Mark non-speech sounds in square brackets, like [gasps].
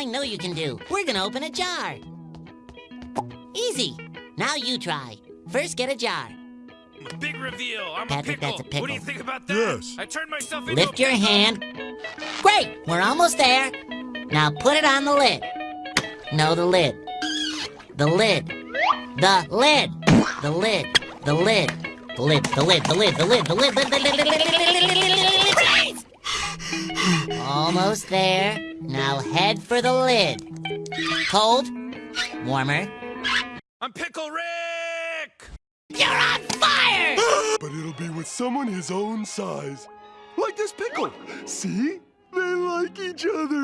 I know you can do. We're gonna open a jar. Easy. Now you try. First, get a jar. Big reveal. I'm Patrick, a pickle. that's a What do you pickle. think about that? Yes. I turned myself into Lift a your hand. Great! We're almost there. Now put it on the lid. No, the lid. The lid. The lid. The lid. The lid. The lid. The lid. The lid. The lid. The lid. The lid. Almost there. Now head for the lid. Cold. Warmer. I'm Pickle Rick. You're on fire! [gasps] But it'll be with someone his own size. Like this pickle. See? They like each other.